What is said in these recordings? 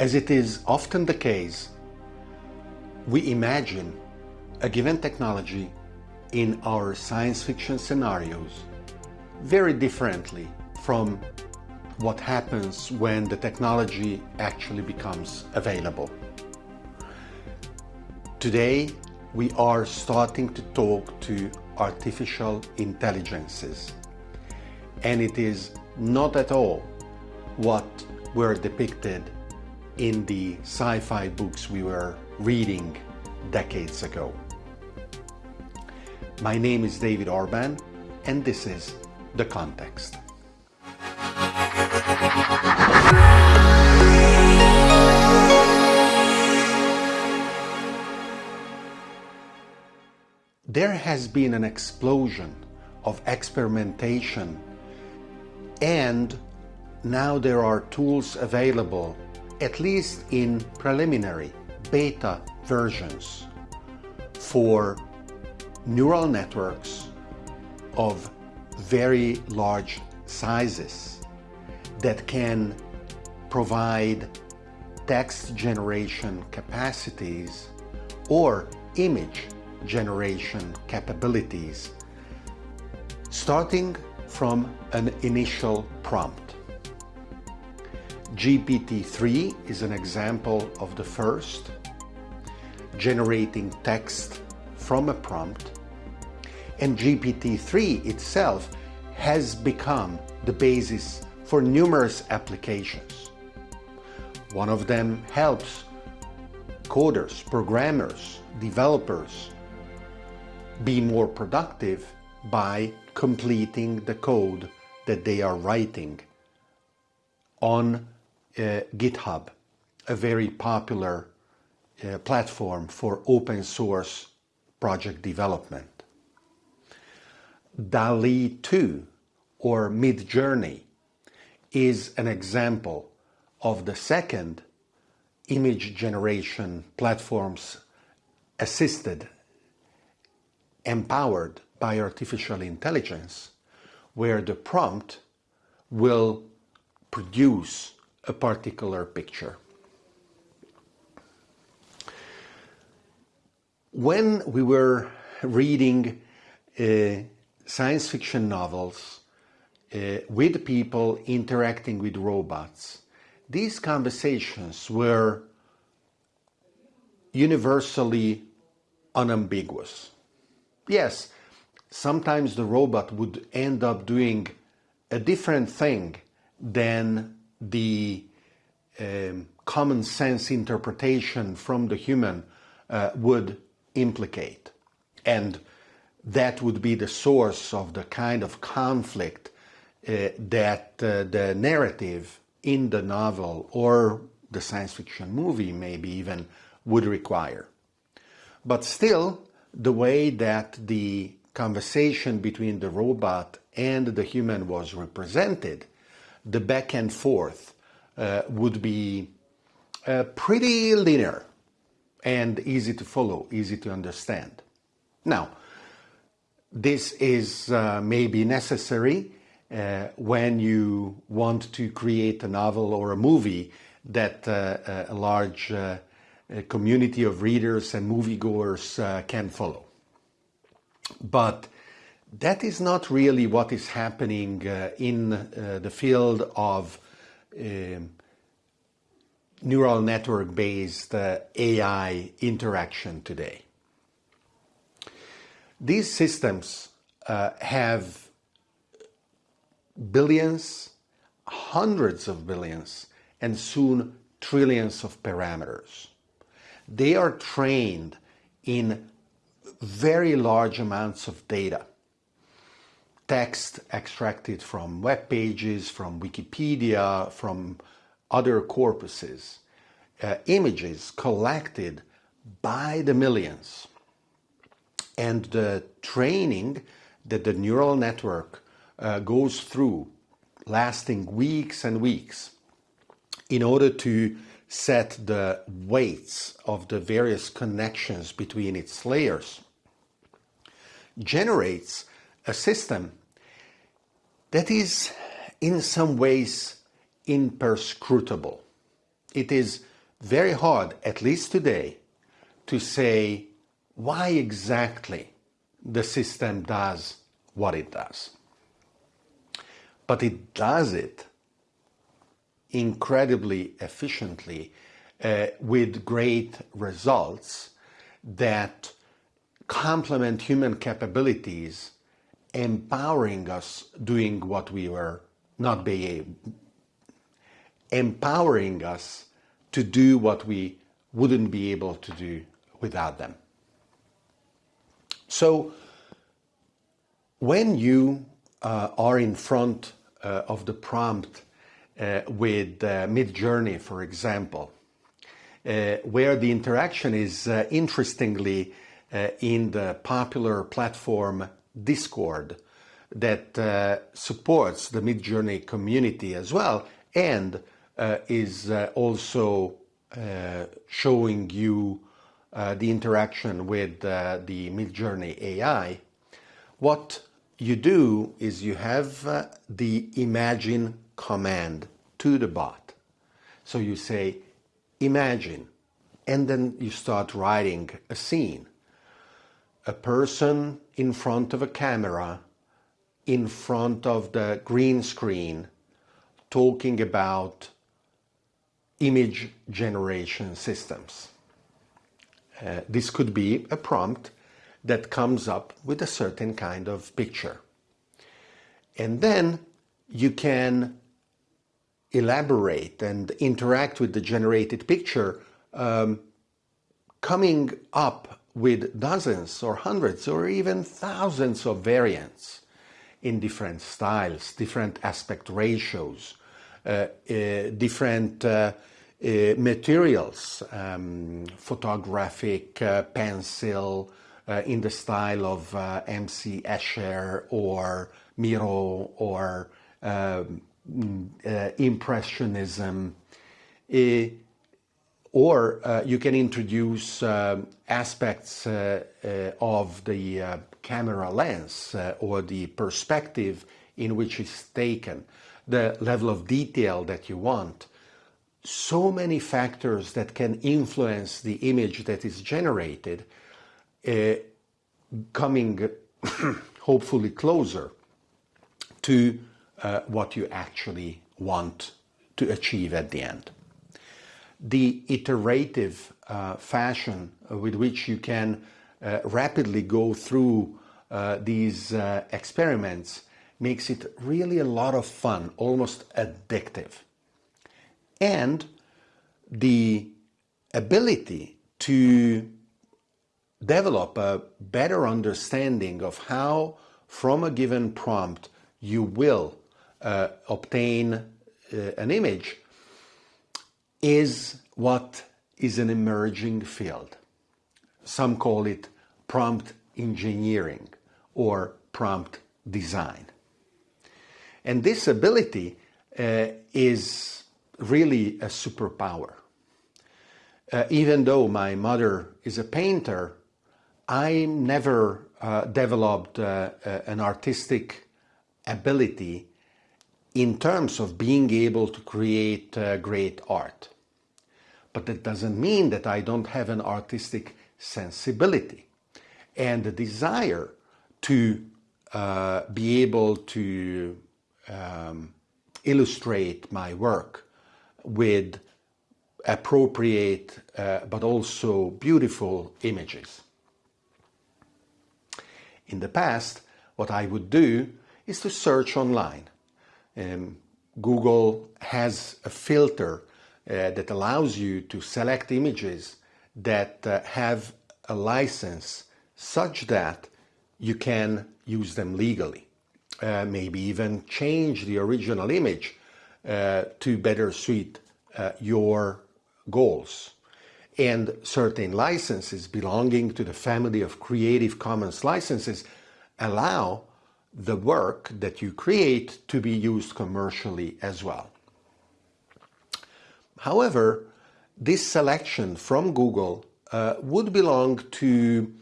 As it is often the case, we imagine a given technology in our science fiction scenarios very differently from what happens when the technology actually becomes available. Today, we are starting to talk to artificial intelligences, and it is not at all what were depicted in the sci-fi books we were reading decades ago. My name is David Orban, and this is The Context. There has been an explosion of experimentation and now there are tools available, at least in preliminary beta versions, for neural networks of very large sizes that can provide text generation capacities or image generation capabilities starting from an initial prompt. GPT-3 is an example of the first, generating text from a prompt, and GPT-3 itself has become the basis for numerous applications. One of them helps coders, programmers, developers be more productive by completing the code that they are writing on GitHub, a very popular uh, platform for open source project development. DALL-E 2 or Midjourney is an example of the second image generation platforms assisted, empowered by artificial intelligence, where the prompt will produce a particular picture. When we were reading uh, science fiction novels uh, with people interacting with robots, these conversations were universally unambiguous. Yes, sometimes the robot would end up doing a different thing than the um, common sense interpretation from the human uh, would implicate. And that would be the source of the kind of conflict uh, that uh, the narrative in the novel or the science fiction movie maybe even would require. But still, the way that the conversation between the robot and the human was represented, the back and forth uh, would be uh, pretty linear and easy to follow, easy to understand. Now, this is uh, maybe necessary uh, when you want to create a novel or a movie that uh, uh, a large community of readers and moviegoers can follow. But that is not really what is happening in the field of um, neural network-based uh, AI interaction today. These systems uh, have billions, hundreds of billions, and soon trillions of parameters. They are trained in very large amounts of data. Text extracted from web pages, from Wikipedia, from other corpuses, uh, images collected by the millions. And the training that the neural network uh, goes through, lasting weeks and weeks, in order to set the weights of the various connections between its layers, generates a system that is in some ways imperscrutable. it is very hard, at least today, to say why exactly the system does what it does. But it does it incredibly efficiently uh, with great results that complement human capabilities, empowering us doing what we were not being empowering us to do what we wouldn't be able to do without them. So when you uh, are in front uh, of the prompt uh, with uh, Midjourney, for example, uh, where the interaction is uh, interestingly in the popular platform Discord that uh, supports the Midjourney community as well and uh, is uh, also showing you the interaction with the Midjourney AI, what you do is you have uh, the imagine command to the bot. So you say, imagine, and then you start writing a scene. A person in front of a camera, in front of the green screen, talking about image generation systems. Uh, this could be a prompt that comes up with a certain kind of picture. And then you can elaborate and interact with the generated picture um, coming up with dozens or hundreds or even thousands of variants in different styles, different aspect ratios, uh, uh, different uh, uh materials, um, photographic, uh, pencil, uh, in the style of M.C. Escher or Miro or um, uh, Impressionism. Or uh, you can introduce uh, aspects uh, of the camera lens or the perspective in which it's taken, the level of detail that you want. So many factors that can influence the image that is generated uh, coming hopefully closer to uh, what you actually want to achieve at the end. The iterative uh, fashion with which you can uh, rapidly go through uh, these experiments makes it really a lot of fun, almost addictive. And the ability to develop a better understanding of how from a given prompt you will uh, obtain uh, an image is what is an emerging field. Some call it prompt engineering or prompt design. And this ability uh, is really a superpower. Uh, even though my mother is a painter, I never uh, developed uh, uh, an artistic ability in terms of being able to create uh, great art. But that doesn't mean that I don't have an artistic sensibility and the desire to uh, be able to um, illustrate my work with appropriate uh, but also beautiful images. In the past, what I would do is to search online. Um, Google has a filter that allows you to select images that uh, have a license such that you can use them legally. Uh, maybe even change the original image uh, to better suit uh, your goals and certain licenses belonging to the family of Creative Commons licenses allow the work that you create to be used commercially as well. However, this selection from Google uh, would belong to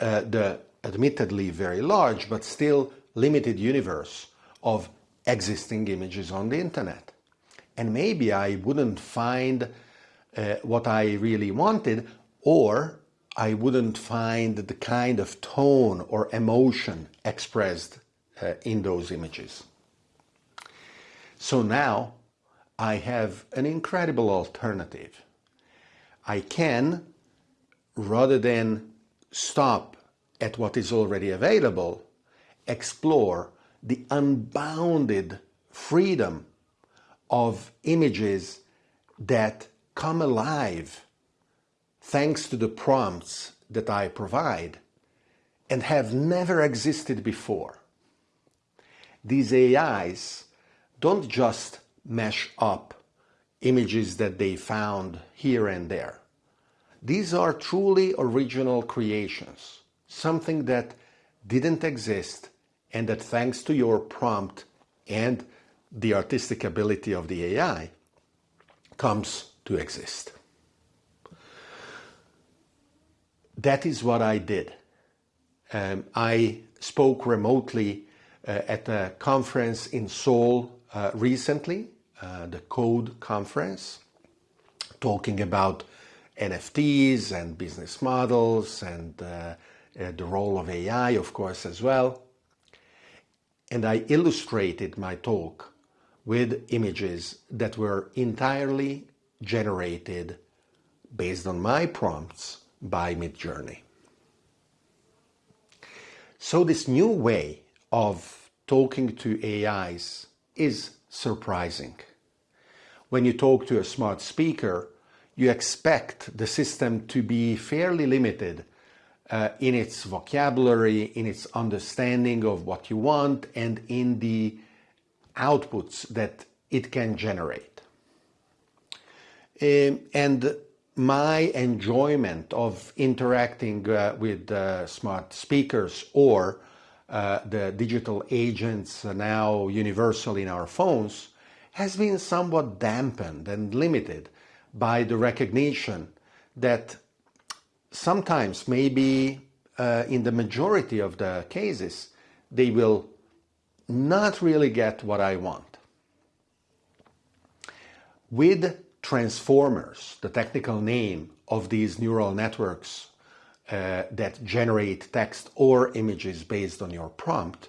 uh, the admittedly very large but still limited universe of existing images on the internet. and maybe I wouldn't find uh, what I really wanted, or I wouldn't find the kind of tone or emotion expressed uh, in those images. So now I have an incredible alternative. I can, rather than stop at what is already available, explore the unbounded freedom of images that come alive thanks to the prompts that I provide and have never existed before. These AIs don't just mesh up images that they found here and there. These are truly original creations, something that didn't exist and that thanks to your prompt and the artistic ability of the AI comes to exist. That is what I did. Um, I spoke remotely uh, at a conference in Seoul uh, recently, uh, the Code conference, talking about NFTs and business models and uh, uh, the role of AI, of course, as well. And I illustrated my talk with images that were entirely generated based on my prompts by Midjourney. So this new way of talking to AIs is surprising. When you talk to a smart speaker, you expect the system to be fairly limited uh, in its vocabulary, in its understanding of what you want, and in the outputs that it can generate. Um, and my enjoyment of interacting uh, with uh, smart speakers or uh, the digital agents now universal in our phones has been somewhat dampened and limited by the recognition that sometimes maybe uh, in the majority of the cases they will not really get what I want. With transformers, the technical name of these neural networks uh, that generate text or images based on your prompt,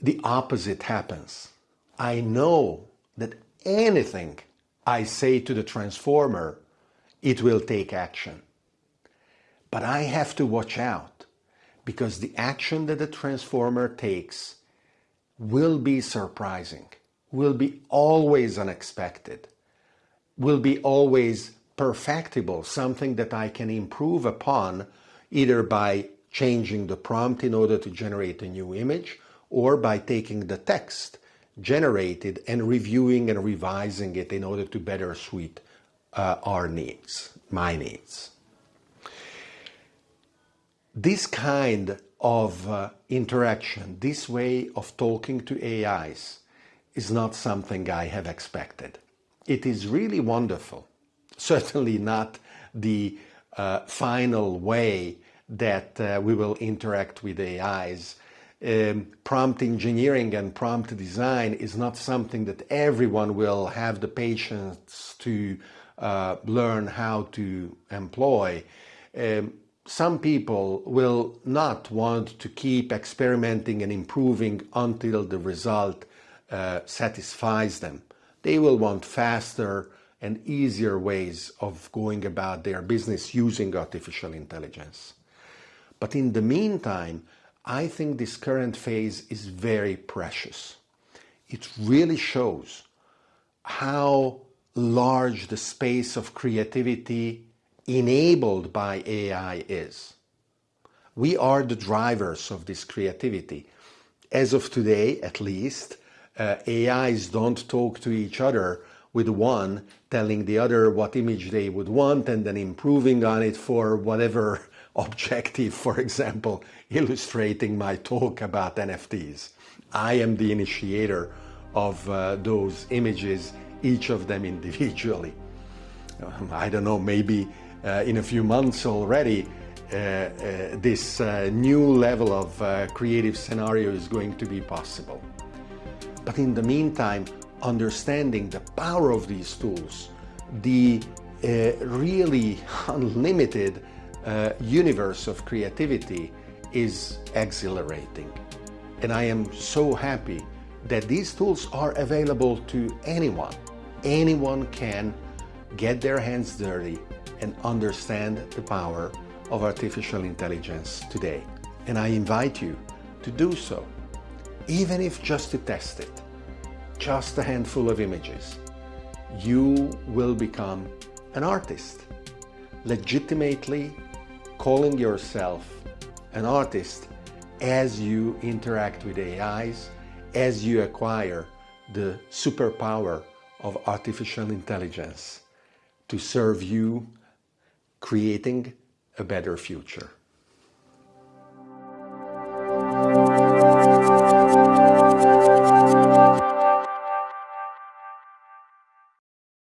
the opposite happens. I know that anything I say to the transformer, it will take action. But I have to watch out because the action that the transformer takes will be surprising, will be always unexpected will be always perfectible, something that I can improve upon either by changing the prompt in order to generate a new image or by taking the text generated and reviewing and revising it in order to better suit uh, our needs, my needs. This kind of uh, interaction, this way of talking to AIs is not something I have expected it is really wonderful. Certainly not the uh, final way that uh, we will interact with AIs. Um, prompt engineering and prompt design is not something that everyone will have the patience to uh, learn how to employ. Um, some people will not want to keep experimenting and improving until the result uh, satisfies them. They will want faster and easier ways of going about their business using artificial intelligence. But in the meantime, I think this current phase is very precious. It really shows how large the space of creativity enabled by AI is. We are the drivers of this creativity. As of today, at least, uh, AIs don't talk to each other with one telling the other what image they would want and then improving on it for whatever objective, for example, illustrating my talk about NFTs. I am the initiator of uh, those images, each of them individually. Um, I don't know, maybe uh, in a few months already, uh, uh this uh, new level of uh, creative scenario is going to be possible. But in the meantime, understanding the power of these tools, the really unlimited uh, universe of creativity is exhilarating. And I am so happy that these tools are available to anyone. Anyone can get their hands dirty and understand the power of artificial intelligence today. And I invite you to do so, even if just to test it, just a handful of images. You will become an artist, legitimately calling yourself an artist as you interact with AIs, as you acquire the superpower of artificial intelligence to serve you creating a better future.